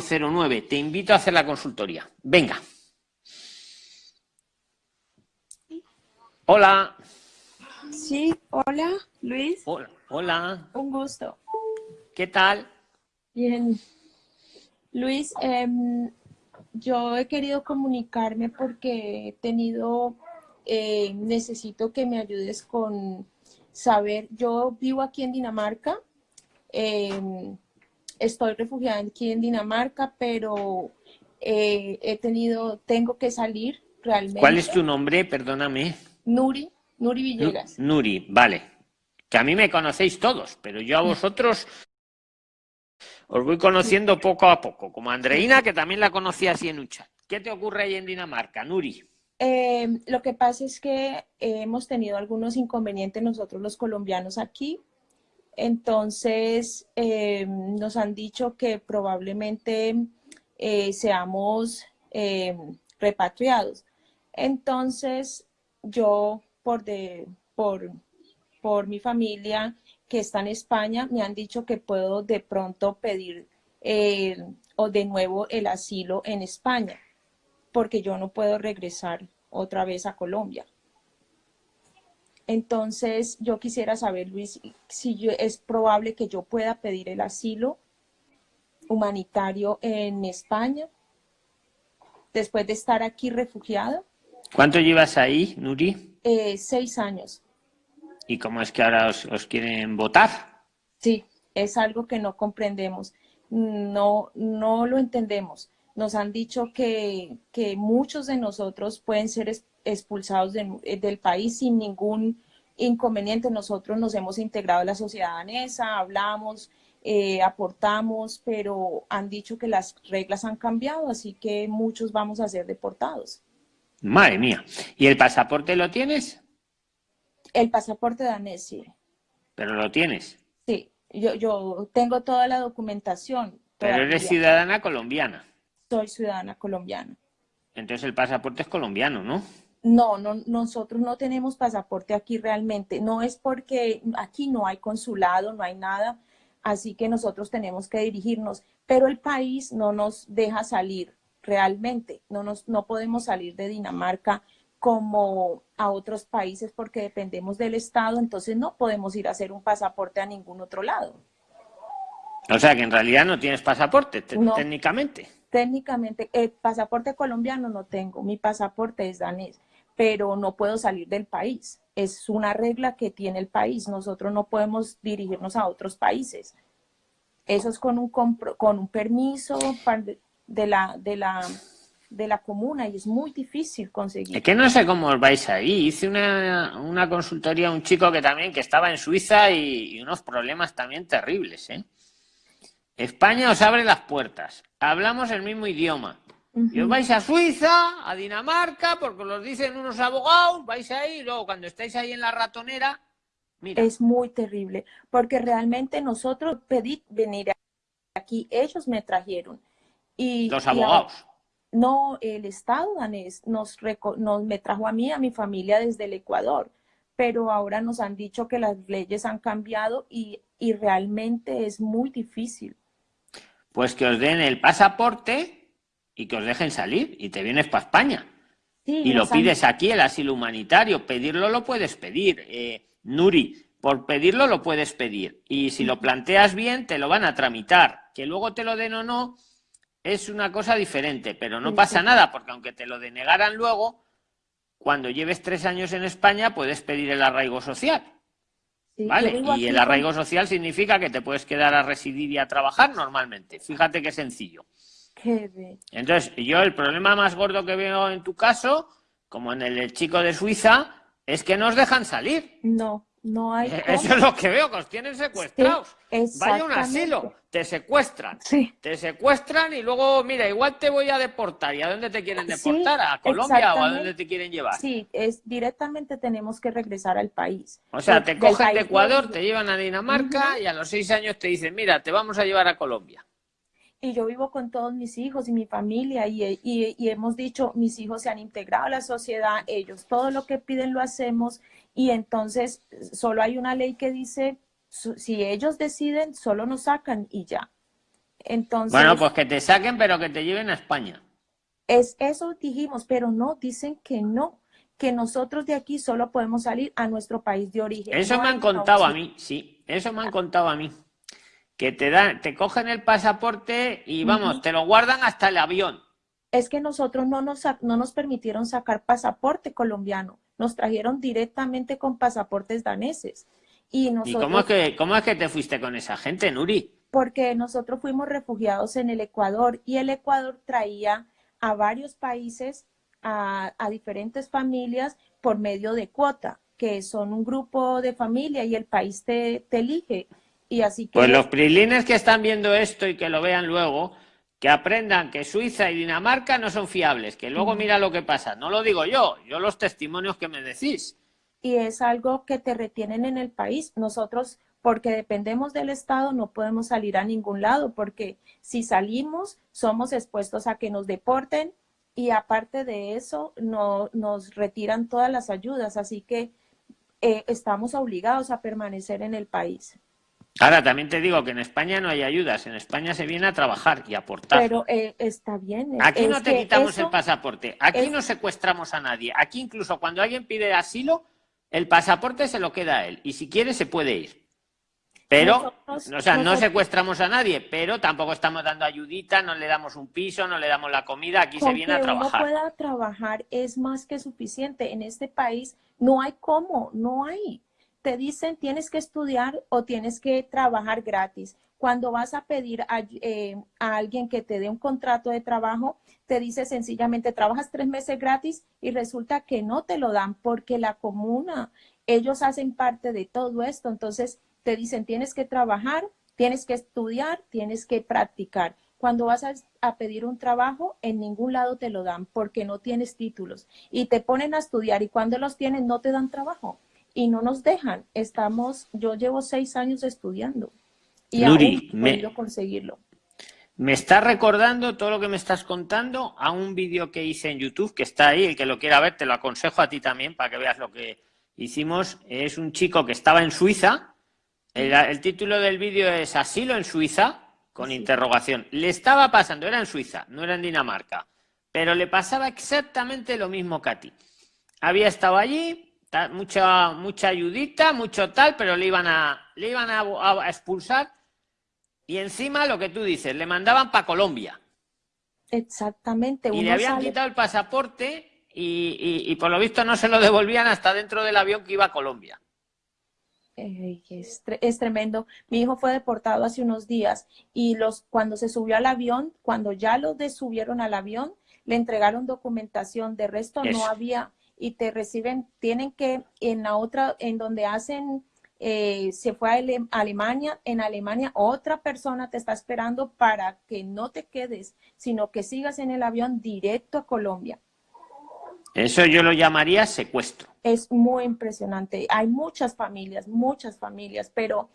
09. Te invito a hacer la consultoría. Venga. Hola. Sí, hola, Luis. Hola. Hola. Un gusto. ¿Qué tal? Bien. Luis, em, yo he querido comunicarme porque he tenido, eh, necesito que me ayudes con saber, yo vivo aquí en Dinamarca, em, estoy refugiada aquí en Dinamarca, pero eh, he tenido, tengo que salir realmente. ¿Cuál es tu nombre? Perdóname. Nuri, Nuri Villegas. Nuri, vale. Que a mí me conocéis todos, pero yo a vosotros os voy conociendo poco a poco, como Andreina, que también la conocí así en un chat. ¿Qué te ocurre ahí en Dinamarca, Nuri? Eh, lo que pasa es que hemos tenido algunos inconvenientes nosotros los colombianos aquí entonces, eh, nos han dicho que probablemente eh, seamos eh, repatriados. Entonces, yo, por, de, por, por mi familia que está en España, me han dicho que puedo de pronto pedir o de nuevo el asilo en España, porque yo no puedo regresar otra vez a Colombia. Entonces, yo quisiera saber, Luis, si es probable que yo pueda pedir el asilo humanitario en España después de estar aquí refugiado. ¿Cuánto llevas ahí, Nuri? Eh, seis años. ¿Y cómo es que ahora os, quieren votar? Sí, es algo que no comprendemos. No, no lo entendemos. Nos han dicho que, que muchos de nosotros pueden ser expulsados del país sin ningún inconveniente. Nosotros nos hemos integrado a la sociedad danesa, hablamos, eh, aportamos, pero han dicho que las reglas han cambiado, así que muchos vamos a ser deportados. Madre mía. ¿Y el pasaporte lo tienes? El pasaporte danés, sí. ¿Pero lo tienes? Sí, yo, yo tengo toda la documentación. Pero eres ciudadana colombiana. Soy ciudadana colombiana. Entonces el pasaporte es colombiano, ¿no? No, no, nosotros no tenemos pasaporte aquí realmente. No es porque aquí no hay consulado, no hay nada, así que nosotros tenemos que dirigirnos. Pero el país no nos deja salir realmente. No, nos, no podemos salir de Dinamarca como a otros países porque dependemos del Estado, entonces no podemos ir a hacer un pasaporte a ningún otro lado. O sea que en realidad no tienes pasaporte, técnicamente. Técnicamente, el pasaporte colombiano no tengo, mi pasaporte es danés pero no puedo salir del país. Es una regla que tiene el país. Nosotros no podemos dirigirnos a otros países. Eso es con un, con un permiso de la, de, la, de la comuna y es muy difícil conseguir. Es que no sé cómo vais ahí. Hice una, una consultoría a un chico que también que estaba en Suiza y, y unos problemas también terribles. ¿eh? España os abre las puertas. Hablamos el mismo idioma y os vais a Suiza, a Dinamarca, porque os lo dicen unos abogados, vais ahí, y luego cuando estáis ahí en la ratonera, mira. Es muy terrible, porque realmente nosotros pedí venir aquí, ellos me trajeron. Y, Los abogados. no, el Estado danés nos, nos, me trajo a mí, a mi familia desde el Ecuador, pero ahora nos han dicho que las leyes han cambiado y, y realmente es muy difícil. Pues que os den el pasaporte y que os dejen salir y te vienes para España. y lo pides aquí, el asilo humanitario. Pedirlo lo puedes pedir. Eh, Nuri, por pedirlo lo puedes pedir. Y si lo planteas bien, te lo van a tramitar. Que luego te lo den o no, es una cosa diferente. Pero no pasa nada, porque aunque te lo denegaran luego, cuando lleves tres años en España, puedes pedir el arraigo social. ¿Vale? Y el arraigo social significa que te puedes quedar a residir y a trabajar normalmente. Fíjate qué sencillo. Entonces, yo el problema más gordo que veo en tu caso, como en el, chico de Suiza, es que no os dejan salir. No, no hay. Eh, eso es lo que veo, que os tienen secuestrados. Vaya un asilo, te secuestran. Sí. Te secuestran y luego, mira, igual te voy a deportar. ¿Y a dónde te quieren deportar? ¿A Colombia o a dónde te quieren llevar? Sí, es directamente tenemos que regresar al país. O sea, te cogen de Ecuador, te llevan a Dinamarca y a los seis años te dicen, mira, te vamos a llevar a Colombia y yo vivo con todos mis hijos y mi familia y, y, hemos dicho, mis hijos se han integrado a la sociedad, ellos todo lo que piden lo hacemos y entonces solo hay una ley que dice, si ellos deciden, solo nos sacan y ya. Entonces, bueno, pues que te saquen, pero que te lleven a España. Es eso dijimos, pero no, dicen que no, que nosotros de aquí solo podemos salir a nuestro país de origen. Eso me han contado a mí, sí, eso me han contado a mí. Que te dan, te cogen el pasaporte y vamos, te lo guardan hasta el avión. Es que nosotros no nos, no nos permitieron sacar pasaporte colombiano, nos trajeron directamente con pasaportes daneses. ¿Y, cómo, es que, cómo es que te fuiste con esa gente, Nuri? Porque nosotros fuimos refugiados en el Ecuador y el Ecuador traía a varios países, a, diferentes familias por medio de cuota, que son un grupo de familia y el país te, elige. Y así que... Pues los prilines que están viendo esto y que lo vean luego, que aprendan que Suiza y Dinamarca no son fiables, que luego mira lo que pasa. No lo digo yo, yo los testimonios que me decís. Y es algo que te retienen en el país. Nosotros porque dependemos del Estado, no podemos salir a ningún lado, porque si salimos, somos expuestos a que nos deporten y aparte de eso, no, nos retiran todas las ayudas, así que eh, estamos obligados a permanecer en el país. Ahora, también te digo que en España no hay ayudas, en España se viene a trabajar y a aportar. Pero eh, está bien. Aquí no te quitamos el pasaporte, aquí no secuestramos a nadie, aquí incluso cuando alguien pide asilo, el pasaporte se lo queda a él y si quiere se puede ir. Pero, o sea, no secuestramos a nadie, pero tampoco estamos dando ayudita, no le damos un piso, no le damos la comida, aquí se viene a trabajar. Uno pueda trabajar es más que suficiente. En este país no hay cómo, no hay. Te dicen tienes que estudiar o tienes que trabajar gratis. Cuando vas a pedir a, eh, a alguien que te dé un contrato de trabajo, te dice sencillamente trabajas tres meses gratis y resulta que no te lo dan porque la comuna, ellos hacen parte de todo esto. Entonces, te dicen tienes que trabajar, tienes que estudiar, tienes que practicar. Cuando vas a, pedir un trabajo, en ningún lado te lo dan porque no tienes títulos y te ponen a estudiar y cuando los tienen no te dan trabajo y no nos dejan. Estamos, yo llevo seis años estudiando y Nuri, aún he conseguirlo. Me está recordando todo lo que me estás contando a un vídeo que hice en YouTube que está ahí, el que lo quiera ver, te lo aconsejo a ti también para que veas lo que hicimos. Es un chico que estaba en Suiza, el, título del vídeo es Asilo en Suiza, con interrogación. Le estaba pasando, era en Suiza, no era en Dinamarca, pero le pasaba exactamente lo mismo que a ti. Había estado allí, mucha, mucha ayudita, mucho tal, pero le iban a, le iban a, expulsar y encima lo que tú dices, le mandaban para Colombia. Exactamente. Y le habían quitado el pasaporte y, y, por lo visto no se lo devolvían hasta dentro del avión que iba a Colombia es, tremendo. Mi hijo fue deportado hace unos días y los, cuando se subió al avión, cuando ya lo subieron al avión, le entregaron documentación, de resto no había, y te reciben, tienen que en la otra, en donde hacen, eh, se fue a Alemania, en Alemania otra persona te está esperando para que no te quedes, sino que sigas en el avión directo a Colombia. Eso yo lo llamaría secuestro. Es muy impresionante. Hay muchas familias, muchas familias, pero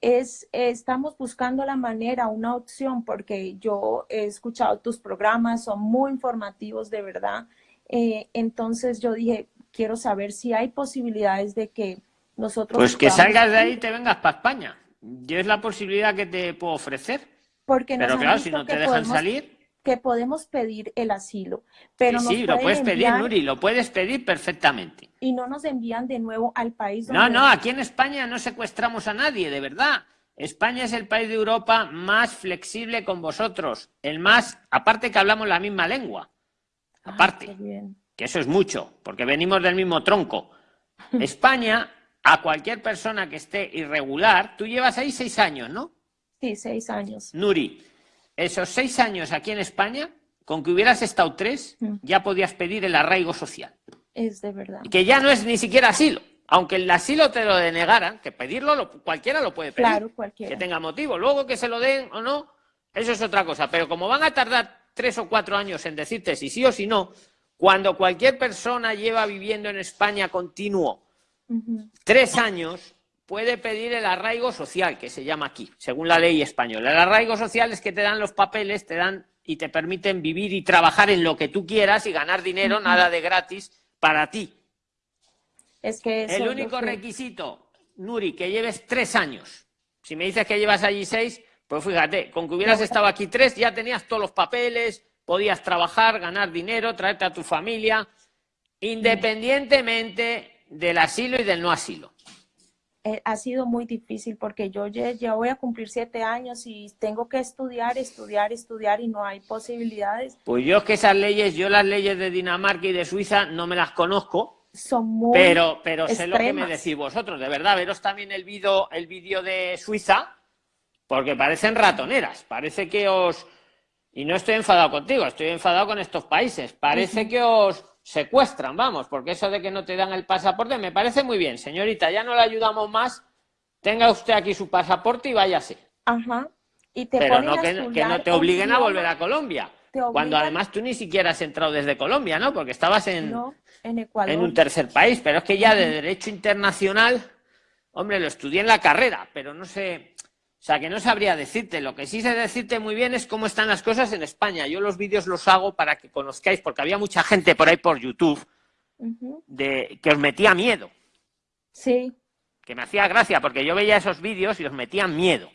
es, estamos buscando la manera, una opción, porque yo he escuchado tus programas, son muy informativos de verdad. Eh, entonces yo dije, quiero saber si hay posibilidades de que nosotros... Pues que salgas de ahí y te vengas para España. Yo es la posibilidad que te puedo ofrecer. Porque Pero claro, si no te dejan salir que podemos pedir el asilo. Pero sí, sí lo puedes pedir, Nuri, lo puedes pedir perfectamente. Y no nos envían de nuevo al país. Donde... No, no, aquí en España no secuestramos a nadie, de verdad. España es el país de Europa más flexible con vosotros, el más, aparte que hablamos la misma lengua, aparte, que eso es mucho, porque venimos del mismo tronco. España, a cualquier persona que esté irregular, tú llevas ahí seis años, ¿no? Sí, seis años. Nuri, esos seis años aquí en España, con que hubieras estado tres, mm. ya podías pedir el arraigo social. Es de verdad. Que ya no es ni siquiera asilo. Aunque el asilo te lo denegaran, que pedirlo cualquiera lo puede pedir. Claro, cualquiera. Que tenga motivo. Luego que se lo den o no, eso es otra cosa. Pero como van a tardar tres o cuatro años en decirte si sí o si no, cuando cualquier persona lleva viviendo en España continuo tres años, puede pedir el arraigo social, que se llama aquí, según la ley española. El arraigo social es que te dan los papeles, te dan y te permiten vivir y trabajar en lo que tú quieras y ganar dinero, nada de gratis, para ti. Es que el único requisito, Nuri, que lleves tres años. Si me dices que llevas allí seis, Pues fíjate, con que hubieras estado aquí tres, ya tenías todos los papeles, podías trabajar, ganar dinero, traerte a tu familia, independientemente del asilo y del no asilo. Eh, ha sido muy difícil porque yo ya, voy a cumplir siete años y tengo que estudiar, estudiar, estudiar y no hay posibilidades. Pues yo es que esas leyes, yo las leyes de Dinamarca y de Suiza no me las conozco. Son muy Pero, pero sé lo que me decís vosotros, de verdad, veros también el vídeo el vídeo de Suiza, porque parecen ratoneras, parece que os... Y no estoy enfadado contigo, estoy enfadado con estos países. Parece que os secuestran, vamos, porque eso de que no te dan el pasaporte me parece muy bien. Señorita, ya no le ayudamos más, tenga usted aquí su pasaporte y váyase. Ajá. Y te Pero no que, no te obliguen a volver a Colombia. Cuando además tú ni siquiera has entrado desde Colombia, ¿no? Porque estabas en, en, en un tercer país. Pero es que ya de derecho internacional, hombre, lo estudié en la carrera, pero no sé o sea, que no sabría decirte. Lo que sí sé decirte muy bien es cómo están las cosas en España. Yo los vídeos los hago para que conozcáis, porque había mucha gente por ahí por YouTube de, que os metía miedo. Sí. Que me hacía gracia, porque yo veía esos vídeos y os metían miedo.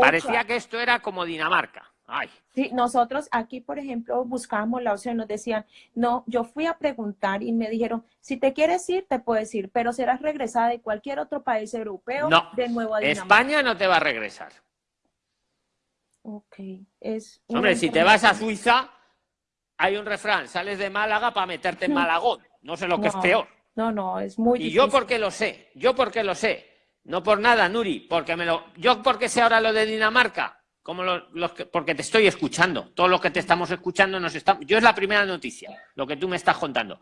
Parecía que esto era como Dinamarca. Sí, nosotros aquí, por ejemplo, buscábamos la opción, nos decían, no, yo fui a preguntar y me dijeron, si te quieres ir, te puedes ir, pero serás regresada de cualquier otro país europeo de nuevo a Dinamarca. España no te va a regresar. Ok, es... Hombre, si te vas a Suiza, hay un refrán, sales de Málaga para meterte en Malagón, no sé lo que es peor. No, no, es muy Y yo porque lo sé, yo porque lo sé, no por nada, Nuri, porque me lo... Yo porque sé ahora lo de Dinamarca, como los, porque te estoy escuchando, todos los que te estamos escuchando nos están, yo es la primera noticia, lo que tú me estás contando.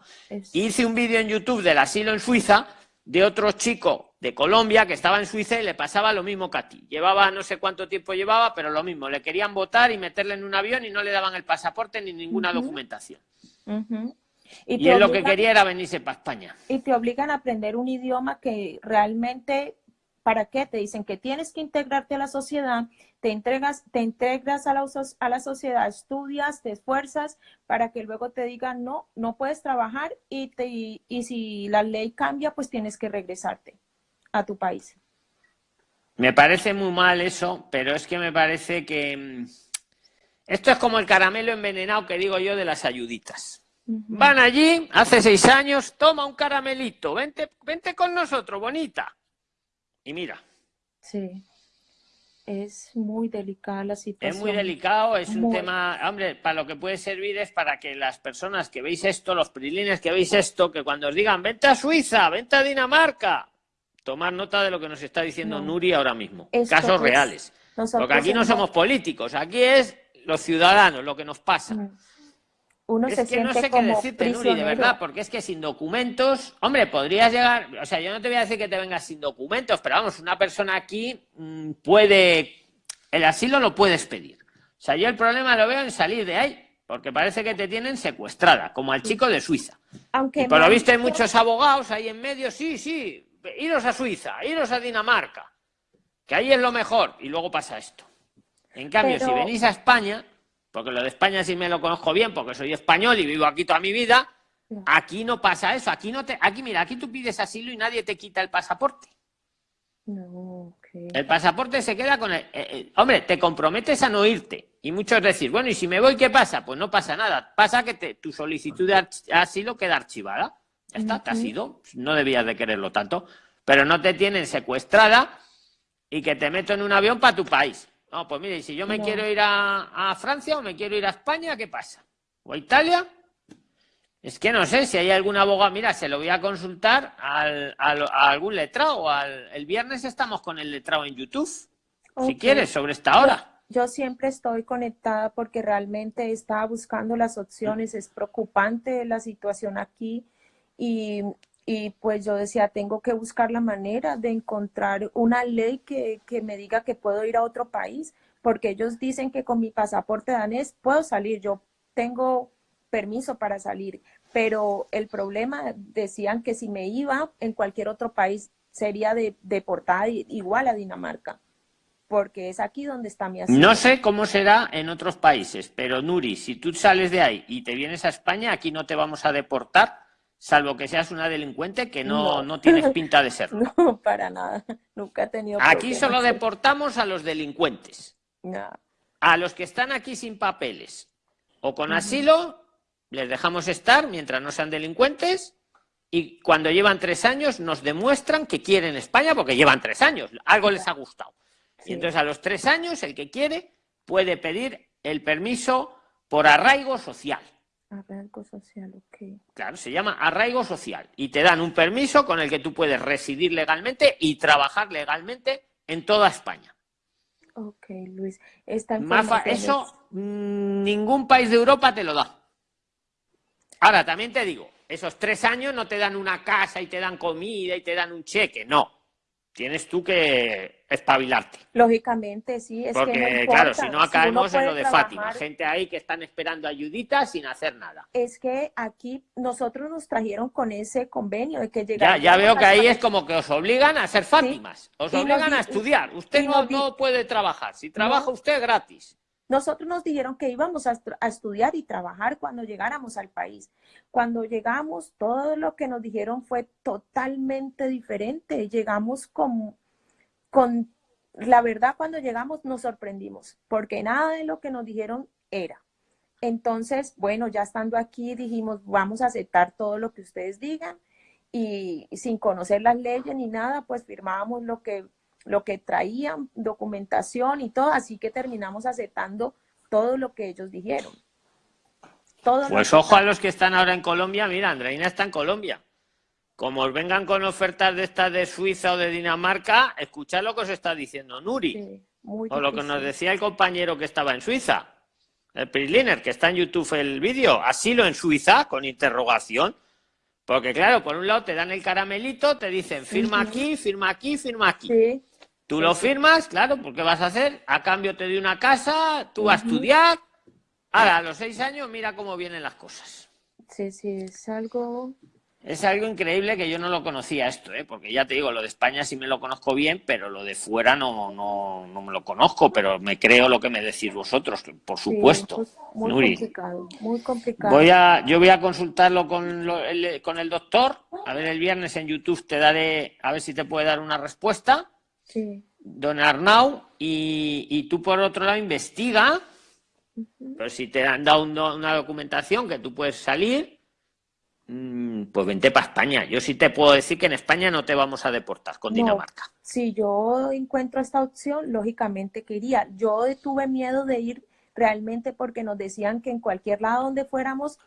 Hice un vídeo en YouTube del asilo en Suiza de otro chico de Colombia que estaba en Suiza y le pasaba lo mismo que a ti. Llevaba no sé cuánto tiempo llevaba, pero lo mismo, le querían votar y meterle en un avión y no le daban el pasaporte ni ninguna documentación. Y, él lo que quería era venirse para España. Y te obligan a aprender un idioma que realmente ¿Para qué? Te dicen que tienes que integrarte a la sociedad, te, entregas, te integras a la, a la sociedad, estudias, te esfuerzas para que luego te digan, no, no puedes trabajar y, te, y si la ley cambia, pues tienes que regresarte a tu país. Me parece muy mal eso, pero es que me parece que... Mm, esto es como el caramelo envenenado que digo yo de las ayuditas. Van allí, hace seis años, toma un caramelito, vente, vente con nosotros, bonita y mira. Sí. Es muy delicada la situación. Es muy delicado, es un tema, hombre, para lo que puede servir es para que las personas que veis esto, los prilines que veis esto, que cuando os digan, vente a Suiza, vente a Dinamarca, tomar nota de lo que nos está diciendo Nuri ahora mismo, casos reales. Porque aquí no somos políticos, aquí es los ciudadanos, lo que nos pasa. Uno es que no sé qué decirte, Nuri, de verdad, porque es que sin documentos, hombre, podrías llegar, o sea, yo no te voy a decir que te vengas sin documentos, pero vamos, una persona aquí mm, puede, el asilo lo puedes pedir. O sea, yo el problema lo veo en salir de ahí, porque parece que te tienen secuestrada, como al chico de Suiza. Aunque por lo visto hay muchos abogados ahí en medio, sí, sí, iros a Suiza, iros a Dinamarca, que ahí es lo mejor, y luego pasa esto. En cambio, si venís a España, porque lo de España sí me lo conozco bien, porque soy español y vivo aquí toda mi vida. Aquí no pasa eso, aquí no te, aquí mira, aquí tú pides asilo y nadie te quita el pasaporte. No, El pasaporte se queda con el, eh, eh, hombre, te comprometes a no irte. Y muchos decís, bueno, ¿y si me voy qué pasa? Pues no pasa nada. Pasa que te, tu solicitud de asilo queda archivada. Ya está, te has ido. No debías de quererlo tanto. Pero no te tienen secuestrada y que te meto en un avión para tu país. No, pues mire, si yo me quiero ir a, Francia o me quiero ir a España, ¿qué pasa? ¿O a Italia? Es que no sé si hay algún abogado. Mira, se lo voy a consultar al, a algún letrado. Al, el viernes estamos con el letrado en YouTube, si quieres, sobre esta hora. Yo, siempre estoy conectada porque realmente estaba buscando las opciones. Es preocupante la situación aquí y y pues yo decía, tengo que buscar la manera de encontrar una ley que, me diga que puedo ir a otro país, porque ellos dicen que con mi pasaporte danés puedo salir, yo tengo permiso para salir, pero el problema decían que si me iba en cualquier otro país sería de, deportada igual a Dinamarca, porque es aquí donde está mi asiento. No sé cómo será en otros países, pero Nuri, si tú sales de ahí y te vienes a España, aquí no te vamos a deportar salvo que seas una delincuente que no, no. tienes pinta de serlo. No, para nada. Nunca he tenido Aquí solo deportamos a los delincuentes. A los que están aquí sin papeles o con asilo, les dejamos estar mientras no sean delincuentes y cuando llevan tres años nos demuestran que quieren España porque llevan tres años, algo les ha gustado. Y entonces a los tres años el que quiere puede pedir el permiso por arraigo social. Arraigo social, ok. Claro, se llama arraigo social y te dan un permiso con el que tú puedes residir legalmente y trabajar legalmente en toda España. Ok, Luis. Esta eso mm, ningún país de Europa te lo da. Ahora, también te digo, esos tres años no te dan una casa y te dan comida y te dan un cheque, no. Tienes tú que espabilarte. Lógicamente, sí. Es Porque, que claro, si no caemos en lo de Fátima. Gente ahí que están esperando ayuditas sin hacer nada. Es que aquí nosotros nos trajeron con ese convenio de que Ya, ya veo que ahí es como que os obligan a ser Fátimas. Os obligan a estudiar. Usted no, no, puede trabajar. Si trabaja usted, gratis. Nosotros nos dijeron que íbamos a, estudiar y trabajar cuando llegáramos al país. Cuando llegamos, todo lo que nos dijeron fue totalmente diferente. Llegamos con, con, la verdad, cuando llegamos nos sorprendimos, porque nada de lo que nos dijeron era. Entonces, bueno, ya estando aquí dijimos, vamos a aceptar todo lo que ustedes digan y sin conocer las leyes ni nada, pues firmábamos lo que lo que traían, documentación y todo, así que terminamos aceptando todo lo que ellos dijeron. pues ojo a los que están ahora en Colombia, mira, Andreina está en Colombia. Como os vengan con ofertas de estas de Suiza o de Dinamarca, escuchad lo que os está diciendo Nuri. o lo que nos decía el compañero que estaba en Suiza, el Prisliner, que está en YouTube el vídeo, asilo en Suiza, con interrogación. Porque claro, por un lado te dan el caramelito, te dicen firma aquí, firma aquí, firma aquí. Sí. Tú lo firmas, claro, porque vas a hacer, a cambio te doy una casa, tú vas a estudiar. Ahora, a los seis años, mira cómo vienen las cosas. Sí, sí, es algo... Es algo increíble que yo no lo conocía esto, ¿eh? porque ya te digo, lo de España sí me lo conozco bien, pero lo de fuera no, no, no me lo conozco, pero me creo lo que me decís vosotros, por supuesto. muy complicado, muy complicado. Voy a, yo voy a consultarlo con, el, con el doctor, a ver el viernes en YouTube te daré, a ver si te puede dar una respuesta Don Arnau, y, tú por otro lado investiga, pero si te han dado una documentación que tú puedes salir, mm, pues vente para España. Yo sí te puedo decir que en España no te vamos a deportar con Dinamarca. Si yo encuentro esta opción, lógicamente que iría. Yo tuve miedo de ir realmente porque nos decían que en cualquier lado donde fuéramos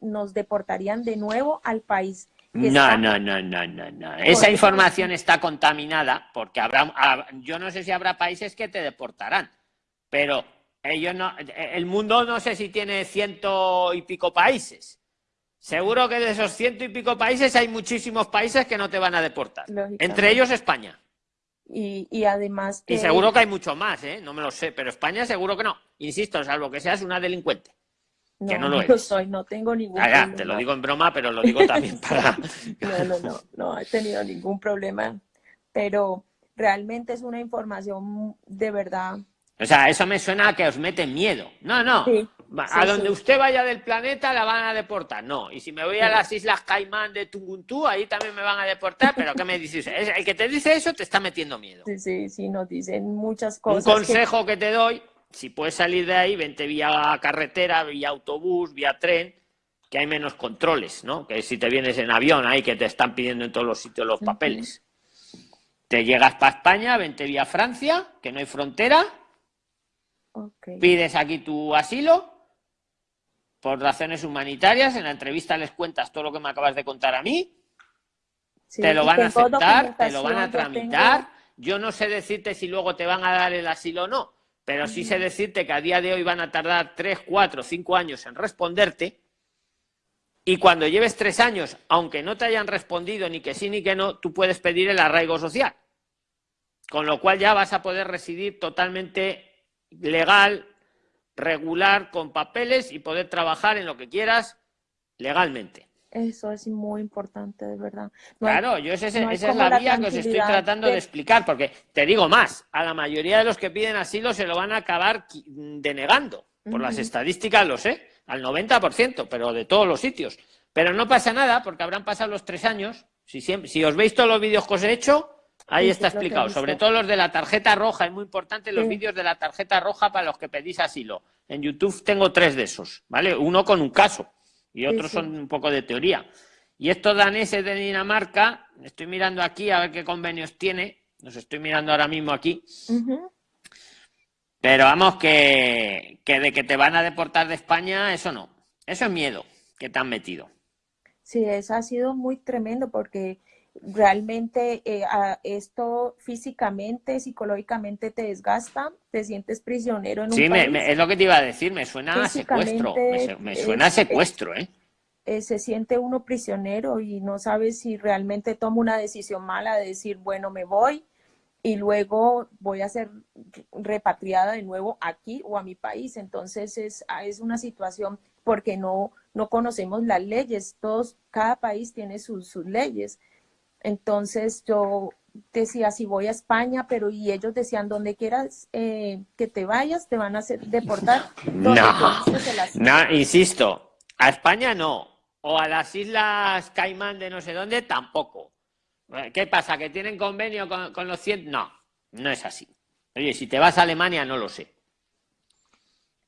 nos deportarían de nuevo al país no, no, no, no, no, no. Esa información está contaminada porque habrá, ah, yo no sé si habrá países que te deportarán, pero ellos no, el mundo no sé si tiene ciento y pico países. Seguro que de esos ciento y pico países hay muchísimos países que no te van a deportar. Entre ellos España. Y, y además... Y seguro que hay mucho más, ¿eh? No me lo sé, pero España seguro que no. Insisto, salvo que seas una delincuente. No, no lo soy, no tengo ningún ah, Te lo digo en broma, pero lo digo también para... no, no, no, no he tenido ningún problema, pero realmente es una información de verdad. O sea, eso me suena a que os mete miedo. No, no. a donde usted vaya del planeta la van a deportar. No. Y si me voy a las Islas Caimán de Tunguntú, ahí también me van a deportar. Pero ¿qué me dices? El que te dice eso te está metiendo miedo. Sí, sí, sí, nos dicen muchas cosas. Un consejo que te doy, si puedes salir de ahí, vente vía carretera, vía autobús, vía tren, que hay menos controles, ¿no? Que si te vienes en avión ahí que te están pidiendo en todos los sitios los papeles. Te llegas para España, vente vía Francia, que no hay frontera. Pides aquí tu asilo por razones humanitarias. En la entrevista les cuentas todo lo que me acabas de contar a mí. te lo van a aceptar, te lo van a tramitar. Yo no sé decirte si luego te van a dar el asilo o no pero sí sé decirte que a día de hoy van a tardar 3, 4, 5 años en responderte. Y cuando lleves tres años, aunque no te hayan respondido ni que sí ni que no, tú puedes pedir el arraigo social. Con lo cual ya vas a poder residir totalmente legal, regular, con papeles y poder trabajar en lo que quieras legalmente. Eso es muy importante, de verdad. claro, yo esa, es la vía que os estoy tratando de... explicar, porque te digo más, a la mayoría de los que piden asilo se lo van a acabar denegando. Por las estadísticas lo sé, al 90%, pero de todos los sitios. Pero no pasa nada, porque habrán pasado los tres años. Si, si os veis todos los vídeos que os he hecho, Ahí está explicado, sobre todo los de la tarjeta roja, es muy importante los vídeos de la tarjeta roja para los que pedís asilo. En YouTube tengo tres de esos, ¿vale? Uno con un caso y otros son un poco de teoría. Y estos daneses de Dinamarca, estoy mirando aquí a ver qué convenios tiene, los estoy mirando ahora mismo aquí. Pero vamos, que, que de que te van a deportar de España, eso no. Eso es miedo que te han metido. Sí, eso ha sido muy tremendo porque realmente eh, esto físicamente, psicológicamente te desgasta, te sientes prisionero en un Sí, es lo que te iba a decir, me suena a secuestro, me, suena a secuestro, ¿eh? ¿eh? Se siente uno prisionero y no sabe si realmente toma una decisión mala de decir, bueno, me voy y luego voy a ser repatriada de nuevo aquí o a mi país. Entonces es, es una situación porque no, no conocemos las leyes, todos, cada país tiene sus, sus leyes. Entonces yo decía, si voy a España, pero y ellos decían, donde quieras eh, que te vayas, te van a hacer deportar. No, no, insisto, a España no, o a las Islas Caimán de no sé dónde tampoco. ¿Qué pasa? ¿Que tienen convenio con, los 100? No, no es así. Oye, si te vas a Alemania, no lo sé.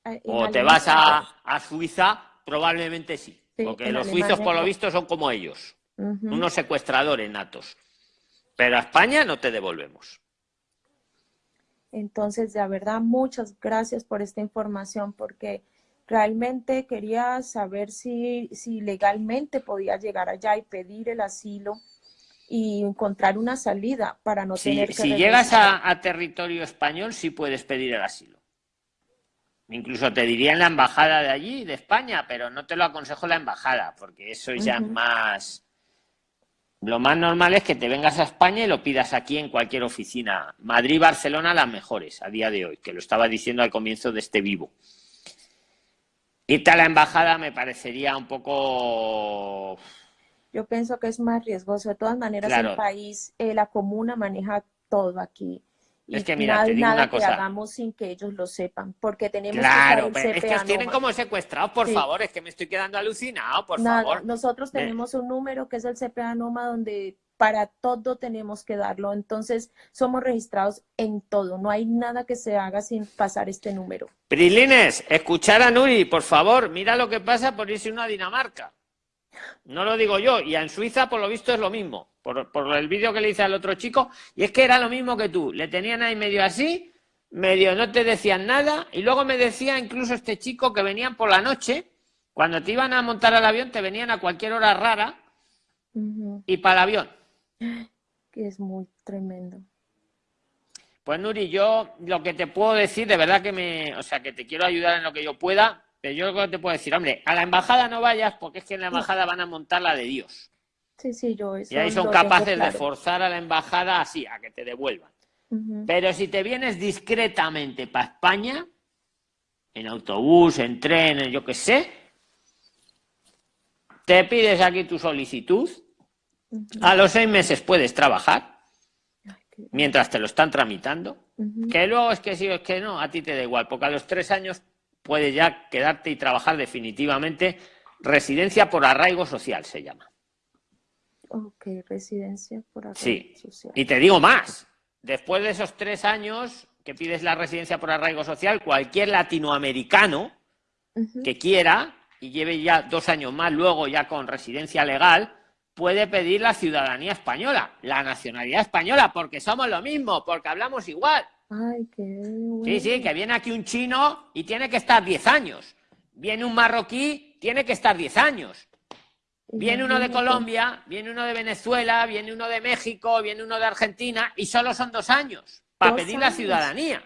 Eh, o te vas a, Suiza, probablemente sí. porque los suizos, por lo visto, son como ellos unos secuestradores natos. Pero a España no te devolvemos. Entonces, de verdad, muchas gracias por esta información, porque realmente quería saber si, si legalmente podía llegar allá y pedir el asilo y encontrar una salida para no tener que... Si llegas a, a, territorio español, sí puedes pedir el asilo. Incluso te diría en la embajada de allí, de España, pero no te lo aconsejo la embajada, porque eso ya es más lo más normal es que te vengas a España y lo pidas aquí en cualquier oficina. Madrid, Barcelona, las mejores a día de hoy, que lo estaba diciendo al comienzo de este vivo. Irte a la embajada me parecería un poco... Yo pienso que es más riesgoso. De todas maneras, el país, eh, la comuna maneja todo aquí es que mira, te digo una cosa. que hagamos sin que ellos lo sepan, porque tenemos claro, que es que os tienen como secuestrados, por favor, es que me estoy quedando alucinado, por favor. Nosotros tenemos un número que es el CPA Noma donde para todo tenemos que darlo, entonces somos registrados en todo, no hay nada que se haga sin pasar este número. Prilines, escuchar a Nuri, por favor, mira lo que pasa por irse uno a Dinamarca. No lo digo yo, y en Suiza por lo visto es lo mismo por, el vídeo que le hice al otro chico, y es que era lo mismo que tú, le tenían ahí medio así, medio no te decían nada, y luego me decía incluso este chico que venían por la noche, cuando te iban a montar al avión, te venían a cualquier hora rara y para el avión. Que es muy tremendo. Pues Nuri, yo lo que te puedo decir, de verdad que me, o sea, que te quiero ayudar en lo que yo pueda, pero yo lo que te puedo decir, hombre, a la embajada no vayas porque es que en la embajada van a montar la de Dios. Sí, sí, yo Y ahí son capaces de forzar a la embajada así, a que te devuelvan. Pero si te vienes discretamente para España, en autobús, en tren, en yo qué sé, te pides aquí tu solicitud, a los seis meses puedes trabajar, mientras te lo están tramitando, que luego es que sí o es que no, a ti te da igual, porque a los tres años puedes ya quedarte y trabajar definitivamente, residencia por arraigo social se llama. Ok, residencia por arraigo sí. social. Y te digo más, después de esos tres años que pides la residencia por arraigo social, cualquier latinoamericano que quiera y lleve ya dos años más luego ya con residencia legal, puede pedir la ciudadanía española, la nacionalidad española, porque somos lo mismo, porque hablamos igual. Ay, qué Sí, sí, que viene aquí un chino y tiene que estar diez años. Viene un marroquí, tiene que estar diez años. Viene uno de Colombia, viene uno de Venezuela, viene uno de México, viene uno de Argentina y solo son dos años para pedir la ciudadanía.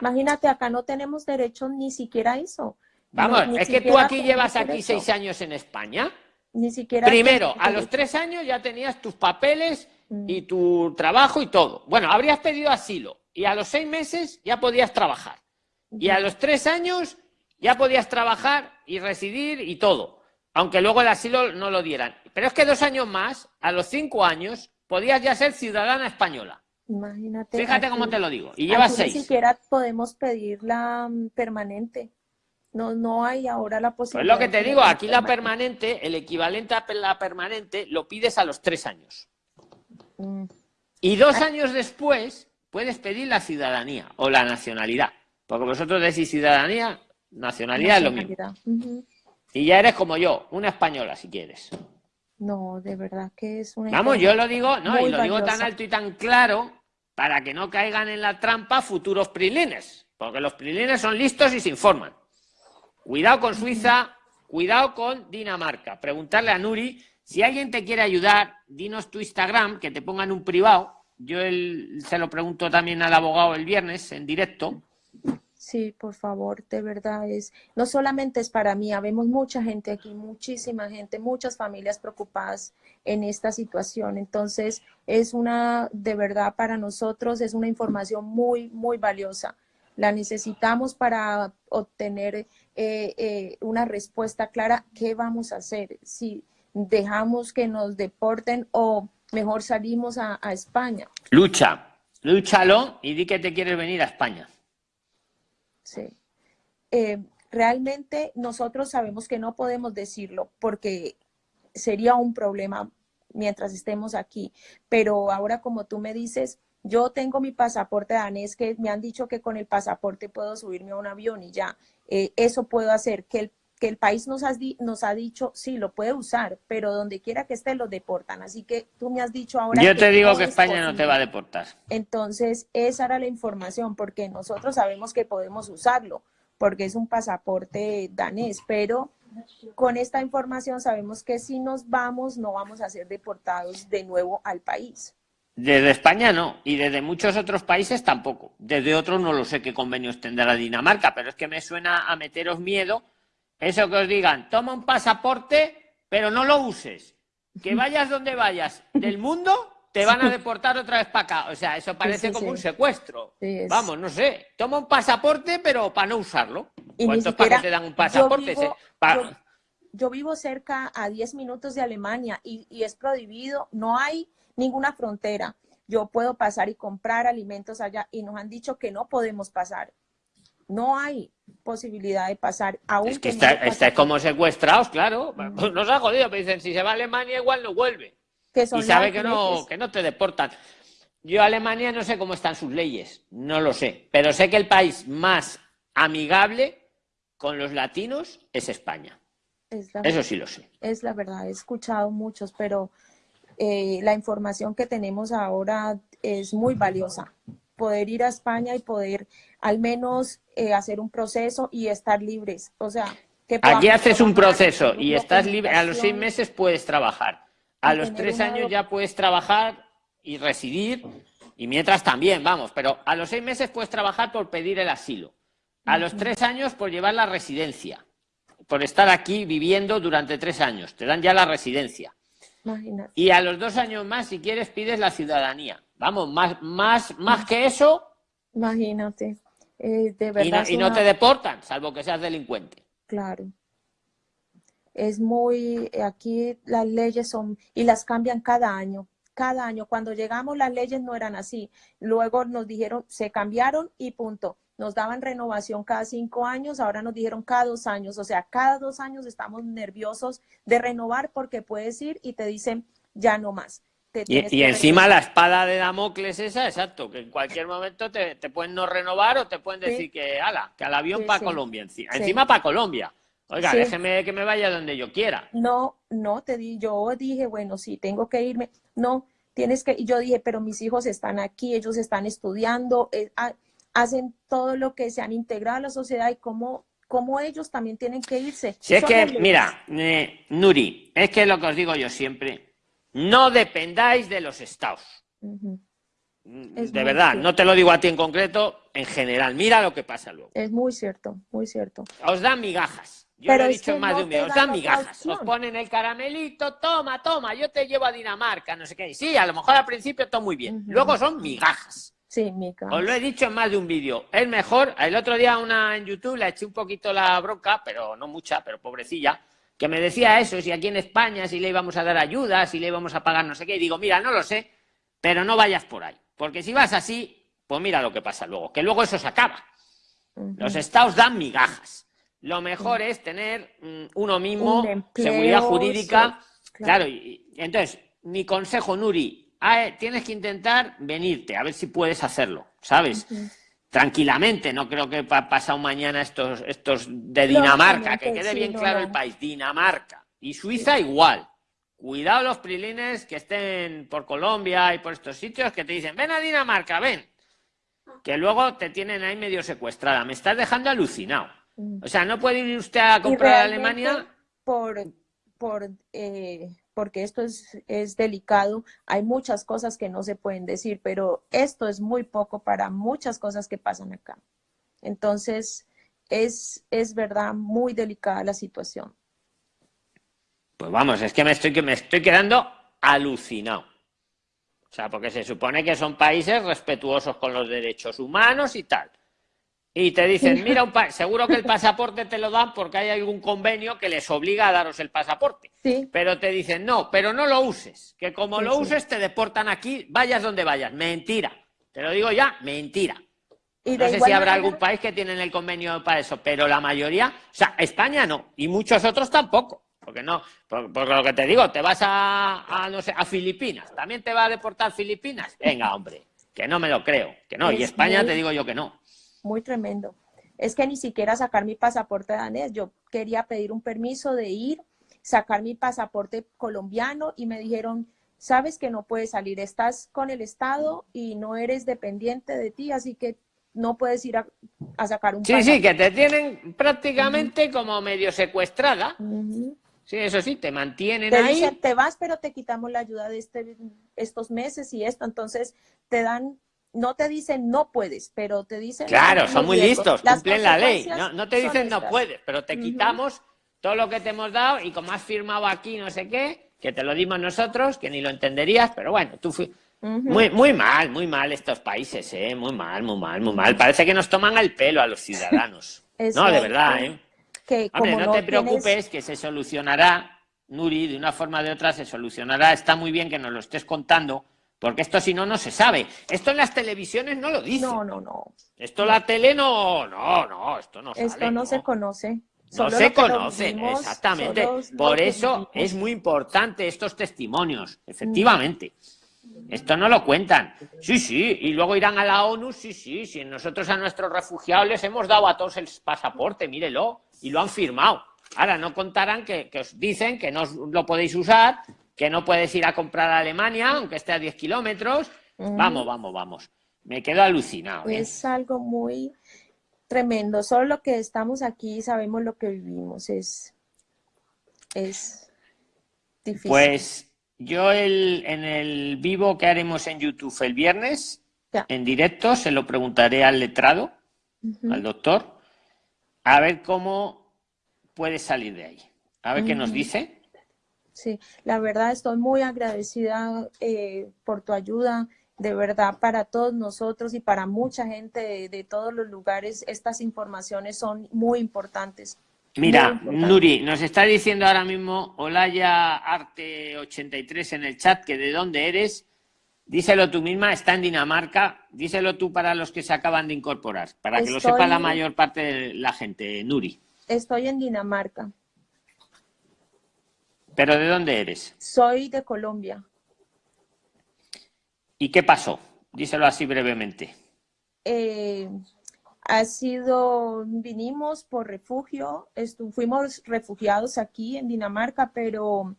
Imagínate, acá no tenemos derecho ni siquiera a eso. Vamos, es que tú aquí llevas aquí seis años en España. Ni siquiera. Primero, a los tres años ya tenías tus papeles mm. y tu trabajo y todo. Bueno, habrías pedido asilo y a los seis meses ya podías trabajar. Y a los tres años ya podías trabajar y residir y todo aunque luego el asilo no lo dieran. Pero es que dos años más, a los cinco años, podías ya ser ciudadana española. Imagínate. Fíjate cómo te lo digo. Y llevas seis. Ni siquiera podemos pedir la mm, permanente. No, no hay ahora la posibilidad. Pues lo que te digo, aquí la permanente, el equivalente a la permanente, lo pides a los tres años. Mm. Y dos años después puedes pedir la ciudadanía o la nacionalidad. Porque vosotros decís ciudadanía, nacionalidad es lo mismo. Y ya eres como yo, una española si quieres. No, de verdad que es una... Vamos, yo lo digo, no, y lo digo tan alto y tan claro para que no caigan en la trampa futuros prilines, porque los prilines son listos y se informan. Cuidado con Suiza, cuidado con Dinamarca. Preguntarle a Nuri, si alguien te quiere ayudar, dinos tu Instagram, que te pongan un privado. Yo se lo pregunto también al abogado el viernes en directo Sí, por favor, de verdad es, no solamente es para mí, habemos mucha gente aquí, muchísima gente, muchas familias preocupadas en esta situación. Entonces, es una, de verdad, para nosotros es una información muy, muy valiosa. La necesitamos para obtener eh, eh, una respuesta clara, ¿qué vamos a hacer? Si dejamos que nos deporten o mejor salimos a, España. Lucha, lúchalo y di que te quieres venir a España. Sí. Eh, realmente nosotros sabemos que no podemos decirlo porque sería un problema mientras estemos aquí. Pero ahora como tú me dices, yo tengo mi pasaporte danés que me han dicho que con el pasaporte puedo subirme a un avión y ya, eh, eso puedo hacer. Que el, que el país nos, nos ha dicho, sí, lo puede usar, pero donde quiera que esté lo deportan. Así que tú me has dicho ahora... Yo te digo que España no te va a deportar. Entonces, esa era la información, porque nosotros sabemos que podemos usarlo, porque es un pasaporte danés, pero con esta información sabemos que si nos vamos, no vamos a ser deportados de nuevo al país. Desde España no, y desde muchos otros países tampoco. Desde otros no lo sé qué convenios tendrá Dinamarca, pero es que me suena a meteros miedo eso que os digan, toma un pasaporte, pero no lo uses. Que vayas donde vayas del mundo, te van a deportar otra vez para acá. O sea, eso parece como un secuestro. Vamos, no sé. Toma un pasaporte, pero para no usarlo. ¿Cuántos para te dan un pasaporte? Yo vivo, cerca a 10 minutos de Alemania y, y es prohibido, no hay ninguna frontera. Yo puedo pasar y comprar alimentos allá y nos han dicho que no podemos pasar. No hay posibilidad de pasar. Aún es que está, como secuestrados, claro. Nos ha jodido, pero dicen, si se va a Alemania igual no vuelve. y sabe que no, que no te deportan. Yo Alemania no sé cómo están sus leyes, no lo sé, pero sé que el país más amigable con los latinos es España. Eso sí lo sé. Es la verdad, he escuchado muchos, pero eh, la información que tenemos ahora es muy valiosa. Poder ir a España y poder al menos eh, hacer un proceso y estar libres. O sea, que Aquí haces un proceso y estás libre. A los seis meses puedes trabajar. A los tres años ya puedes trabajar y residir. Y mientras también, vamos, pero a los seis meses puedes trabajar por pedir el asilo. A los tres años por llevar la residencia. Por estar aquí viviendo durante tres años. Te dan ya la residencia. Y a los dos años más, si quieres, pides la ciudadanía. Vamos, más, más, más que eso. Imagínate. Eh, y, no, te deportan, salvo que seas delincuente. Claro. Es muy, aquí las leyes son, y las cambian cada año, cada año. Cuando llegamos las leyes no eran así. Luego nos dijeron, se cambiaron y punto. Nos daban renovación cada cinco años, ahora nos dijeron cada dos años. O sea, cada dos años estamos nerviosos de renovar porque puedes ir y te dicen ya no más. Y, encima la espada de Damocles esa, exacto, que en cualquier momento te, pueden no renovar o te pueden decir que, ala, que al avión para Colombia, encima, encima para Colombia. Oiga, déjeme que me vaya donde yo quiera. No, no, te di, yo dije, bueno, sí, tengo que irme. No, tienes que, y yo dije, pero mis hijos están aquí, ellos están estudiando, eh, hacen todo lo que se han integrado a la sociedad y cómo, cómo ellos también tienen que irse. Si es que, mira, eh, Nuri, es que lo que os digo yo siempre, no dependáis de los estados. Mm, de verdad, no te lo digo a ti en concreto, en general. Mira lo que pasa luego. Es muy cierto, muy cierto. Os dan migajas. Yo lo he dicho más de un día, os dan migajas. Os ponen el caramelito, toma, toma, yo te llevo a Dinamarca, no sé qué. sí, a lo mejor al principio todo muy bien. Luego son migajas. Sí, migajas. Os lo he dicho en más de un vídeo. Es mejor, el otro día una en YouTube le eché un poquito la bronca, pero no mucha, pero pobrecilla que me decía eso, si aquí en España, si le íbamos a dar ayuda, si le íbamos a pagar no sé qué, y digo, mira, no lo sé, pero no vayas por ahí, porque si vas así, pues mira lo que pasa luego, que luego eso se acaba. Los estados dan migajas. Lo mejor es tener mm, uno mismo seguridad jurídica. claro, y, entonces, mi consejo, Nuri, ah, tienes que intentar venirte, a ver si puedes hacerlo, ¿sabes? Tranquilamente, no creo que pasado mañana estos, estos de Dinamarca, que quede bien claro el país, Dinamarca. Y Suiza igual. Cuidado los prilines que estén por Colombia y por estos sitios que te dicen, ven a Dinamarca, ven. Que luego te tienen ahí medio secuestrada. Me estás dejando alucinado. Mm. O sea, no puede ir usted a comprar a Alemania. Por, por, eh, porque esto es, es delicado, hay muchas cosas que no se pueden decir, pero esto es muy poco para muchas cosas que pasan acá. Entonces, es, es verdad muy delicada la situación. Pues vamos, es que me estoy, me estoy quedando alucinado. O sea, porque se supone que son países respetuosos con los derechos humanos y tal. Y te dicen, mira, un seguro que el pasaporte te lo dan porque hay algún convenio que les obliga a daros el pasaporte. Sí. Pero te dicen, no, pero no lo uses, que como lo uses te deportan aquí, vayas donde vayas. Mentira. Te lo digo ya, mentira. no sé si habrá algún país que tiene el convenio para eso, pero la mayoría, o sea, España no, y muchos otros tampoco. Porque no, por, lo que te digo, te vas a, no sé, a Filipinas, ¿también te va a deportar Filipinas? Venga, hombre, que no me lo creo, que no, y España te digo yo que no. Muy tremendo. Es que ni siquiera sacar mi pasaporte danés, yo quería pedir un permiso de ir, sacar mi pasaporte colombiano y me dijeron, sabes que no puedes salir, estás con el Estado y no eres dependiente de ti, así que no puedes ir a, sacar un Sí, sí, que te tienen prácticamente como medio secuestrada. Sí, eso sí, te mantienen te ahí. Dicen, te vas, pero te quitamos la ayuda de este, estos meses y esto. Entonces, te dan, no te dicen no puedes, pero te dicen... Claro, son muy listos, cumplen la ley. No, te dicen no puedes, pero te quitamos todo lo que te hemos dado y como has firmado aquí no sé qué, que te lo dimos nosotros, que ni lo entenderías, pero bueno, tú muy, muy mal, muy mal estos países, ¿eh? Muy mal, muy mal, muy mal. Parece que nos toman el pelo a los ciudadanos. no, de verdad, ¿eh? no, te preocupes, que se solucionará, Nuri, de una forma o de otra se solucionará. Está muy bien que nos lo estés contando, porque esto si no, no se sabe. Esto en las televisiones no lo dice. No, no, no. Esto la tele no, no, no, esto no Esto no, se conoce. No se conoce, exactamente. Por eso es muy importante estos testimonios, efectivamente. Esto no lo cuentan. Sí, sí, y luego irán a la ONU, sí, sí, sí. Nosotros a nuestros refugiados les hemos dado a todos el pasaporte, mírelo y lo han firmado. Ahora no contarán que, os dicen que no lo podéis usar, que no puedes ir a comprar a Alemania, aunque esté a 10 kilómetros. Vamos, vamos, vamos. Me quedo alucinado. ¿eh? Es algo muy tremendo. Solo lo que estamos aquí sabemos lo que vivimos. Es, es difícil. Pues yo el, en el vivo que haremos en YouTube el viernes, en directo, se lo preguntaré al letrado, al doctor, a ver cómo puede salir de ahí. A ver qué nos dice. Sí, la verdad estoy muy agradecida eh, por tu ayuda. De verdad, para todos nosotros y para mucha gente de, todos los lugares, estas informaciones son muy importantes. Mira, Nuri, nos está diciendo ahora mismo Olaya Arte83 en el chat que de dónde eres Díselo tú misma, está en Dinamarca. Díselo tú para los que se acaban de incorporar, para que lo sepa la mayor parte de la gente, Nuri. Estoy en Dinamarca. ¿Pero de dónde eres? Soy de Colombia. ¿Y qué pasó? Díselo así brevemente. Eh, ha sido, vinimos por refugio, fuimos refugiados aquí en Dinamarca, pero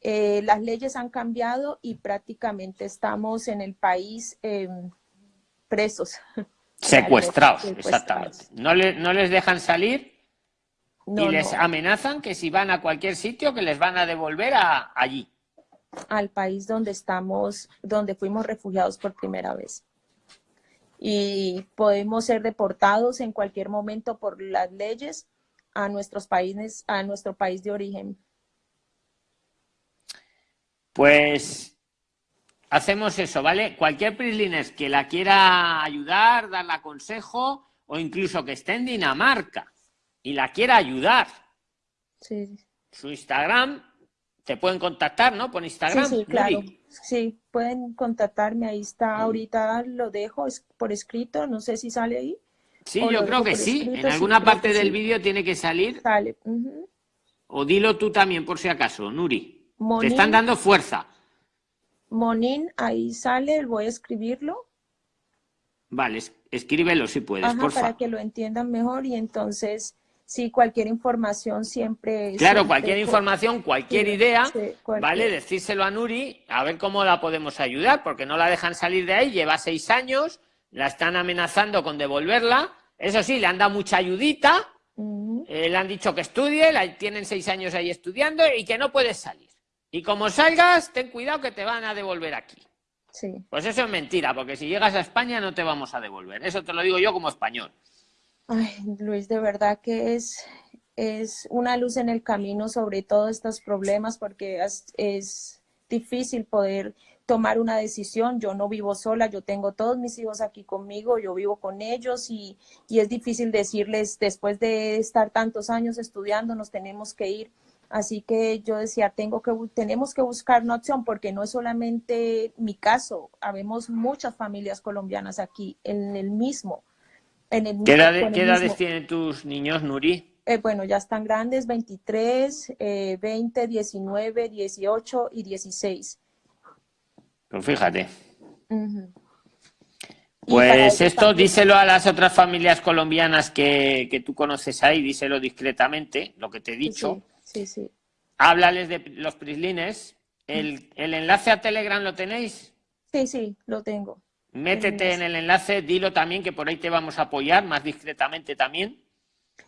eh, las leyes han cambiado y prácticamente estamos en el país em, presos. Secuestrados, exactamente. No, no les dejan salir y les amenazan que si van a cualquier sitio que les van a devolver a, allí. Al país donde estamos, donde fuimos refugiados por primera vez. Y podemos ser deportados en cualquier momento por las leyes a nuestros países, a nuestro país de origen. Pues hacemos eso, ¿vale? Cualquier Prislines que la quiera ayudar, darle consejo, o incluso que esté en Dinamarca y la quiera ayudar. Sí. Su Instagram, te pueden contactar, ¿no? Por Instagram. Sí, claro. Sí, pueden contactarme, ahí está, ahorita lo dejo por escrito, no sé si sale ahí. Sí, yo creo que sí, en alguna parte del vídeo tiene que salir. Sale. O dilo tú también, por si acaso, Nuri. Te están dando fuerza. Monin, ahí sale, voy a escribirlo. Vale, escríbelo si puedes, Ajá, para que lo entiendan mejor y entonces, sí, cualquier información siempre... Claro, cualquier información, cualquier idea, ¿vale? Decírselo a Nuri, a ver cómo la podemos ayudar, porque no la dejan salir de ahí, lleva seis años, la están amenazando con devolverla, eso sí, le han dado mucha ayudita, eh, le han dicho que estudie, la, tienen seis años ahí estudiando y que no puedes salir. Y como salgas, ten cuidado que te van a devolver aquí. Sí. Pues eso es mentira, porque si llegas a España no te vamos a devolver. Eso te lo digo yo como español. Ay, Luis, de verdad que es, es una luz en el camino sobre todos estos problemas, porque es, es difícil poder tomar una decisión. Yo no vivo sola, yo tengo todos mis hijos aquí conmigo, yo vivo con ellos y, y, es difícil decirles, después de estar tantos años estudiando, nos tenemos que ir. Así que yo decía, tengo que, tenemos que buscar una opción porque no es solamente mi caso, habemos muchas familias colombianas aquí en el mismo. En el ¿Qué, edades tienen tus niños, Nuri? Eh, bueno, ya están grandes, 23, 20, 19, 18 y 16. Pues fíjate. Pues esto díselo a las otras familias colombianas que, que, tú conoces ahí, díselo discretamente, lo que te he dicho. Sí, sí. Háblales de los prislines. ¿El, ¿El, enlace a Telegram lo tenéis? Sí, sí, lo tengo. Métete en el enlace, dilo también que por ahí te vamos a apoyar más discretamente también.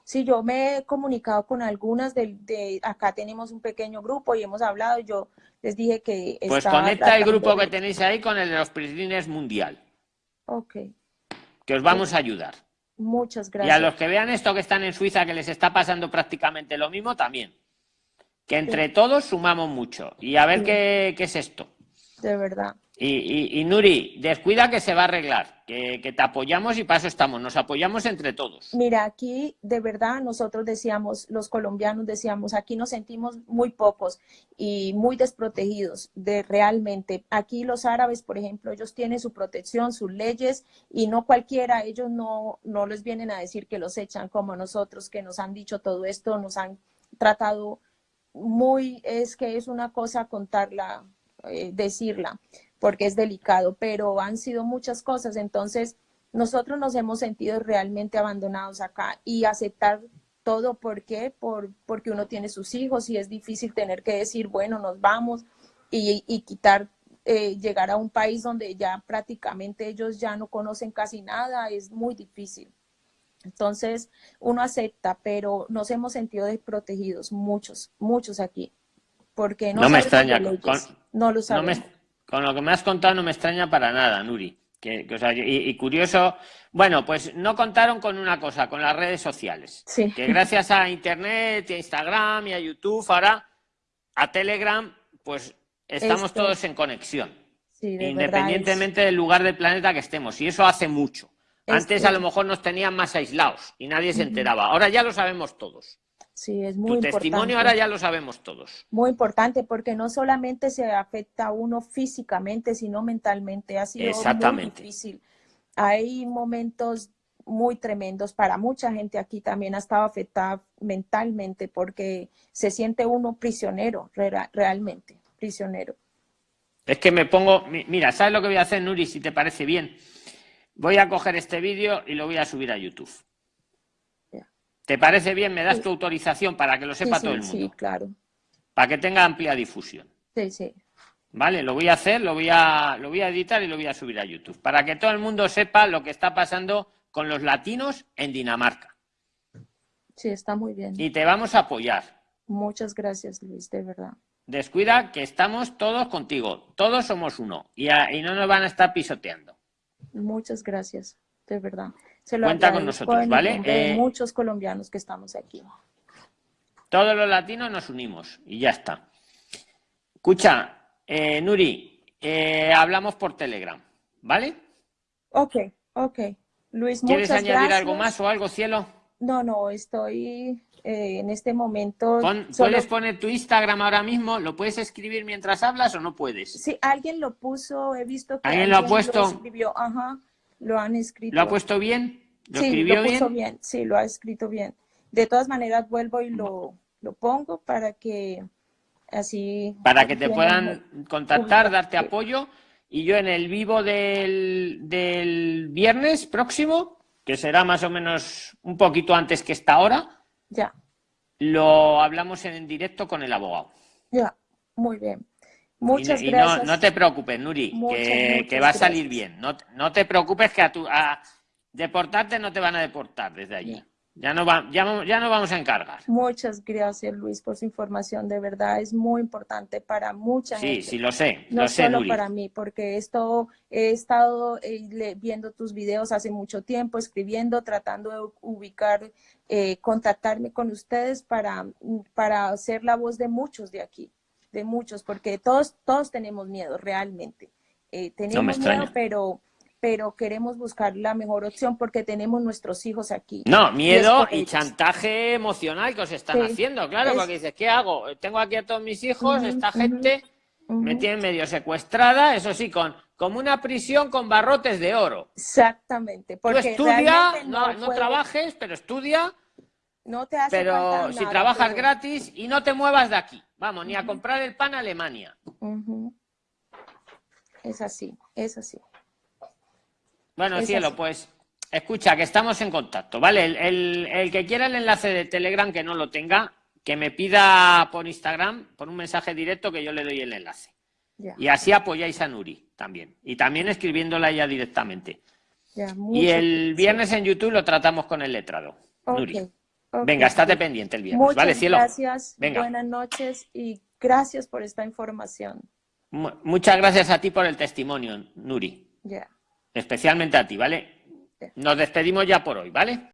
Sí, yo me he comunicado con algunas de, de acá tenemos un pequeño grupo y hemos hablado, yo les dije que... Pues conecta el grupo que tenéis ahí con el de los prislines mundial. Ok. Que os vamos a ayudar. Muchas gracias. Y a los que vean esto que están en Suiza, que les está pasando prácticamente lo mismo, también que entre todos sumamos mucho. Y a ver qué, qué, es esto. De verdad. Y, y, Nuri, descuida que se va a arreglar, que, que, te apoyamos y para eso estamos, nos apoyamos entre todos. Mira, aquí de verdad nosotros decíamos, los colombianos decíamos, aquí nos sentimos muy pocos y muy desprotegidos de realmente. Aquí los árabes, por ejemplo, ellos tienen su protección, sus leyes y no cualquiera, ellos no, no les vienen a decir que los echan como nosotros, que nos han dicho todo esto, nos han tratado muy, es que es una cosa contarla, eh, decirla, porque es delicado, pero han sido muchas cosas, entonces nosotros nos hemos sentido realmente abandonados acá y aceptar todo, ¿por qué? Por, porque uno tiene sus hijos y es difícil tener que decir, bueno, nos vamos y, y quitar, eh, llegar a un país donde ya prácticamente ellos ya no conocen casi nada, es muy difícil. Entonces, uno acepta, pero nos hemos sentido desprotegidos, muchos, muchos aquí. Porque no, me extraña. Con, no lo sabemos. con lo que me has contado no me extraña para nada, Nuri. Que, o sea, y, curioso, bueno, pues no contaron con una cosa, con las redes sociales. Sí. Que gracias a Internet, a Instagram y a YouTube, ahora a Telegram, pues estamos todos en conexión. Sí, independientemente del lugar del planeta que estemos. Y eso hace mucho. Antes a lo mejor nos tenían más aislados y nadie se enteraba. Ahora ya lo sabemos todos. Sí, es muy tu testimonio ahora ya lo sabemos todos. Muy importante porque no solamente se afecta a uno físicamente, sino mentalmente. Ha sido muy difícil. Hay momentos muy tremendos para mucha gente aquí también ha estado afectada mentalmente porque se siente uno prisionero, realmente, prisionero. Es que me pongo, mira, ¿sabes lo que voy a hacer, Nuri, si te parece bien? Voy a coger este vídeo y lo voy a subir a YouTube. ¿Te parece bien? ¿Me das tu autorización para que lo sepa todo el mundo? Sí, claro. Para que tenga amplia difusión. Sí, sí. Vale, lo voy a hacer, lo voy a, lo voy a editar y lo voy a subir a YouTube. Para que todo el mundo sepa lo que está pasando con los latinos en Dinamarca. Sí, está muy bien. Y te vamos a apoyar. Muchas gracias, Luis, de verdad. Descuida que estamos todos contigo. Todos somos uno. Y, y no nos van a estar pisoteando. Muchas gracias, de verdad. Se lo Cuenta con nosotros, ¿vale? Eh, muchos colombianos que estamos aquí. Todos los latinos nos unimos y ya está. Escucha, eh, Nuri, eh, hablamos por Telegram, ¿vale? Ok, ok. Luis, ¿Quieres añadir algo más o algo, cielo? No, no, estoy eh, en este momento... ¿Puedes poner tu Instagram ahora mismo? ¿Lo puedes escribir mientras hablas o no puedes? Sí, alguien lo puso, he visto que alguien, lo ha puesto. Lo escribió, ajá, lo han escrito. ¿Lo ha puesto bien? ¿Lo sí, escribió lo puso bien? Sí, lo ha escrito bien. De todas maneras, vuelvo y lo, lo pongo para que Así. Para que te puedan contactar, darte apoyo. Y yo en el vivo del, del viernes próximo, que será más o menos un poquito antes que esta hora, ya. lo hablamos en directo con el abogado. Ya, muy bien. Muchas y, gracias. No, te preocupes, Nuri, que, va a salir bien. No, no te preocupes que a, tu, a deportarte no te van a deportar desde allí. Ya no, va, ya, ya no vamos a encargar. Muchas gracias, Luis, por su información. De verdad, es muy importante para mucha gente. Sí, sí, lo sé. No lo sé, solo para mí, porque esto he estado eh, viendo tus videos hace mucho tiempo, escribiendo, tratando de ubicar, eh, contactarme con ustedes para, para ser la voz de muchos de aquí, de muchos, porque todos, todos tenemos miedo, realmente. Eh, tenemos miedo, pero pero queremos buscar la mejor opción porque tenemos nuestros hijos aquí. No, miedo y, chantaje emocional que os están haciendo, claro, porque dices, ¿qué hago? Tengo aquí a todos mis hijos, esta gente me tiene medio secuestrada, eso sí, con como una prisión con barrotes de oro. Exactamente. Porque Tú estudia, no, trabajes, pero estudia. No te hace Pero si trabajas gratis y no te muevas de aquí. Vamos, ni a comprar el pan a Alemania. Es así, es así. Bueno, cielo, pues escucha, que estamos en contacto, ¿vale? El, que quiera el enlace de Telegram que no lo tenga, que me pida por Instagram, por un mensaje directo, que yo le doy el enlace. Y así apoyáis a Nuri también. Y también escribiéndola ella directamente. y el viernes en YouTube lo tratamos con el letrado. Nuri. Venga, estate pendiente el viernes. ¿Vale, cielo? Gracias. Buenas noches y gracias por esta información. muchas gracias a ti por el testimonio, Nuri. Ya. Especialmente a ti, ¿vale? Nos despedimos ya por hoy, ¿vale?